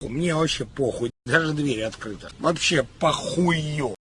Мне вообще похуй, даже дверь открыта. Вообще похую.